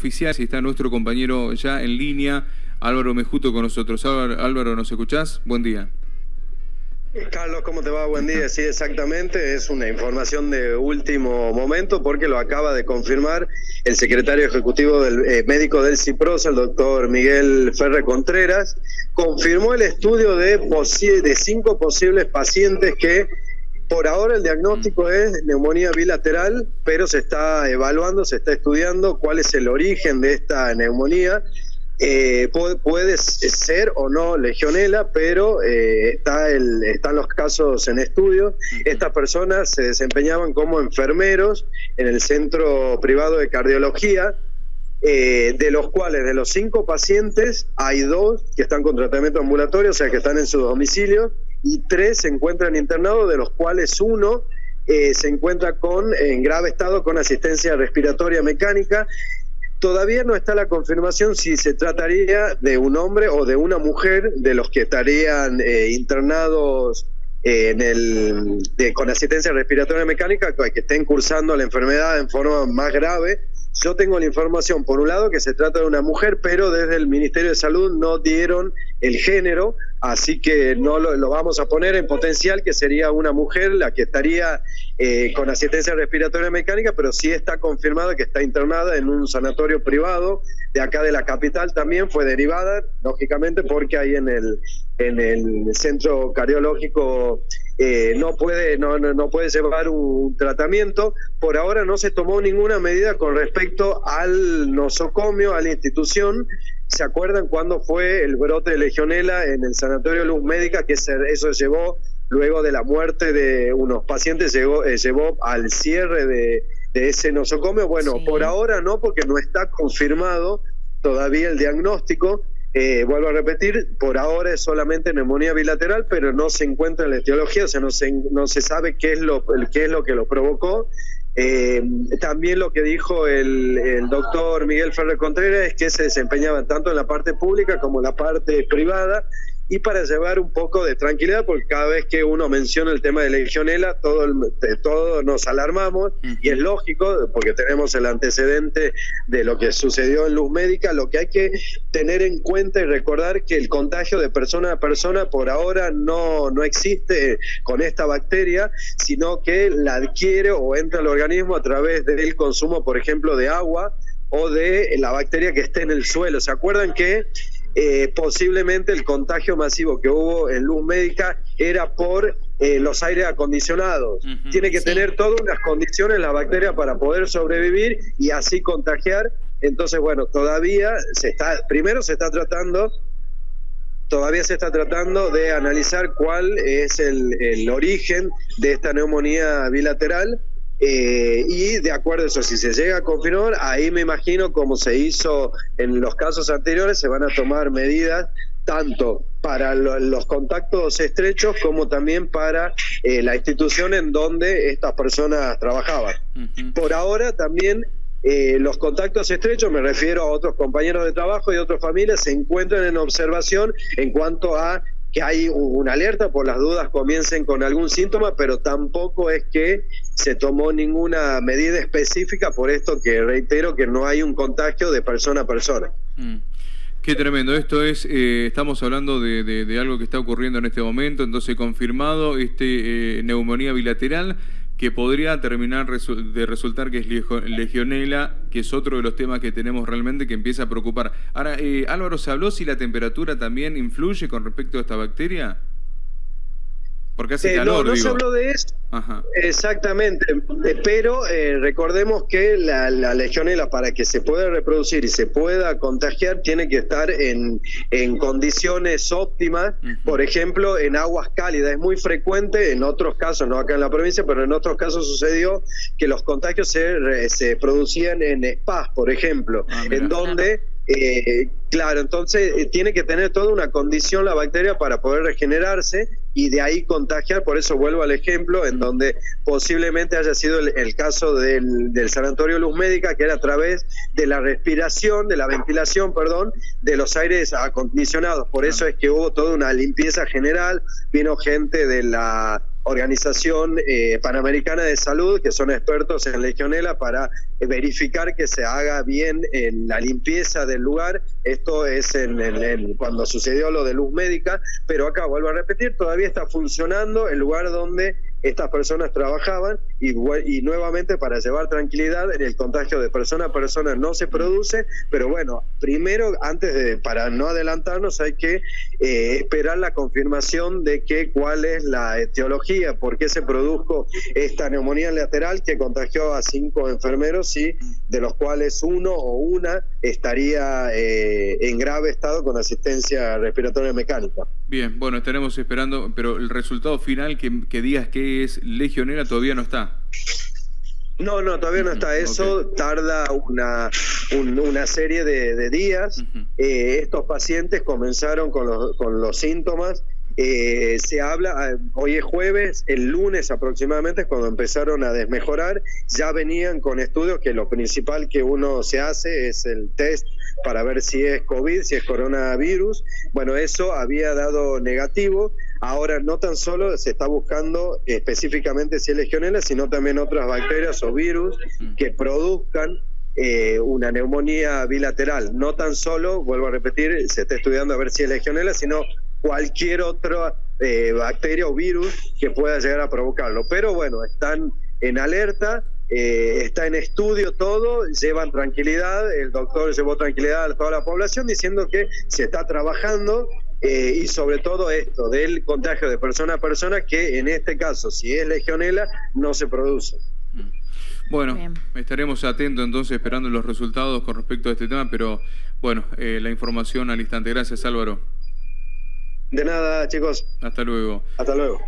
oficial, está nuestro compañero ya en línea, Álvaro Mejuto con nosotros. Álvaro, ¿nos escuchás? Buen día. Carlos, ¿cómo te va? Buen día. Sí, exactamente. Es una información de último momento porque lo acaba de confirmar el secretario ejecutivo del eh, médico del CIPROS, el doctor Miguel Ferre Contreras. Confirmó el estudio de cinco posibles pacientes que por ahora el diagnóstico es neumonía bilateral, pero se está evaluando, se está estudiando cuál es el origen de esta neumonía. Eh, puede, ser o no legionela, pero eh, está el, están los casos en estudio. Estas personas se desempeñaban como enfermeros en el centro privado de cardiología, eh, de los cuales de los cinco pacientes hay dos que están con tratamiento ambulatorio, o sea que están en su domicilio, y tres se encuentran internados, de los cuales uno eh, se encuentra con, en grave estado con asistencia respiratoria mecánica. Todavía no está la confirmación si se trataría de un hombre o de una mujer de los que estarían eh, internados eh, en el, con asistencia respiratoria mecánica, que estén cursando la enfermedad en forma más grave yo tengo la información, por un lado, que se trata de una mujer, pero desde el Ministerio de Salud no dieron el género, así que no lo, vamos a poner en potencial, que sería una mujer la que estaría eh, con asistencia respiratoria mecánica, pero sí está confirmada que está internada en un sanatorio privado de acá de la capital también, fue derivada, lógicamente, porque ahí en el, en el centro cardiológico eh, no, puede, no, no, puede llevar un tratamiento. Por ahora no se tomó ninguna medida con respecto al nosocomio, a la institución. ¿Se acuerdan cuando fue el brote de legionela en el Sanatorio Luz Médica? Que eso llevó, luego de la muerte de unos pacientes, llevó, eh, llevó al cierre de, ese nosocomio. Bueno, por ahora no, porque no está confirmado todavía el diagnóstico. Eh, vuelvo a repetir, por ahora es solamente neumonía bilateral, pero no se encuentra en la etiología, o sea, no se, no se sabe qué es lo, qué es lo que lo provocó. Eh, también lo que dijo el, el, doctor Miguel Ferrer Contreras es que se desempeñaban tanto en la parte pública como en la parte privada y para llevar un poco de tranquilidad, porque cada vez que uno menciona el tema de legionela, todo todos nos alarmamos, y es lógico, porque tenemos el antecedente de lo que sucedió en Luz Médica, lo que hay que tener en cuenta y recordar que el contagio de persona a persona por ahora no, no existe con esta bacteria, sino que la adquiere o entra al organismo a través del consumo, por ejemplo, de agua o de la bacteria que esté en el suelo. ¿Se acuerdan que eh, posiblemente el contagio masivo que hubo en luz médica era por eh, los aires acondicionados. Tiene que tener todas unas condiciones la bacteria para poder sobrevivir y así contagiar. Entonces, bueno, todavía se está, primero se está tratando, todavía se está tratando de analizar cuál es el origen de esta neumonía bilateral eh, y de acuerdo a eso, si se llega a confirmar, ahí me imagino como se hizo en los casos anteriores, se van a tomar medidas tanto para los contactos estrechos como también para eh, la institución en donde estas personas trabajaban. Por ahora también eh, los contactos estrechos, me refiero a otros compañeros de trabajo y otras familias, se encuentran en observación en cuanto a que hay una alerta por las dudas comiencen con algún síntoma, pero tampoco es que se tomó ninguna medida específica por esto que reitero que no hay un contagio de persona a persona. Mm. Qué tremendo. Esto es, eh, estamos hablando de, algo que está ocurriendo en este momento, entonces confirmado este eh, neumonía bilateral que podría terminar de resultar que es legionela, que es otro de los temas que tenemos realmente que empieza a preocupar. Ahora, eh, Álvaro, ¿se habló si la temperatura también influye con respecto a esta bacteria? Porque hace eh, calor, no, no se habló de eso. Exactamente. Eh, pero eh, recordemos que la, la, legionela, para que se pueda reproducir y se pueda contagiar, tiene que estar en, en condiciones óptimas. Por ejemplo, en aguas cálidas. Es muy frecuente, en otros casos, no acá en la provincia, pero en otros casos sucedió que los contagios se, se producían en spas, por ejemplo, ah, en donde eh, claro, entonces eh, tiene que tener toda una condición la bacteria para poder regenerarse y de ahí contagiar. Por eso vuelvo al ejemplo en donde posiblemente haya sido el, caso del, del, Sanatorio Luz Médica, que era a través de la respiración, de la ventilación, perdón, de los aires acondicionados. Por eso es que hubo toda una limpieza general, vino gente de la Organización eh, Panamericana de Salud, que son expertos en legionela, para verificar que se haga bien en la limpieza del lugar. Esto es en, cuando sucedió lo de luz médica, pero acá vuelvo a repetir, todavía está funcionando el lugar donde estas personas trabajaban y, y nuevamente para llevar tranquilidad, el contagio de persona a persona no se produce, pero bueno, primero, antes de, para no adelantarnos, hay que eh, esperar la confirmación de que cuál es la etiología, por qué se produjo esta neumonía lateral que contagió a cinco enfermeros y de los cuales uno o una estaría eh, en grave estado con asistencia respiratoria mecánica. Bien, bueno, estaremos esperando, pero el resultado final que, que digas que es legionera todavía no está. No, no, todavía no está. Eso tarda una, una serie de, días. Eh, estos pacientes comenzaron con los, con los síntomas. Eh, se habla, ah, hoy es jueves, el lunes aproximadamente, cuando empezaron a desmejorar, ya venían con estudios que lo principal que uno se hace es el test para ver si es COVID, si es coronavirus. Bueno, eso había dado negativo. Ahora no tan solo se está buscando específicamente si es legionela, sino también otras bacterias o virus que produzcan eh, una neumonía bilateral. No tan solo, vuelvo a repetir, se está estudiando a ver si es legionela, sino cualquier otra eh, bacteria o virus que pueda llegar a provocarlo. Pero bueno, están en alerta eh, está en estudio todo, llevan tranquilidad, el doctor llevó tranquilidad a toda la población diciendo que se está trabajando eh, y sobre todo esto del contagio de persona a persona que en este caso, si es legionela, no se produce. Mm. Bueno, estaremos atentos entonces esperando los resultados con respecto a este tema, pero bueno, eh, la información al instante. Gracias Álvaro. De nada, chicos. Hasta luego. Hasta luego.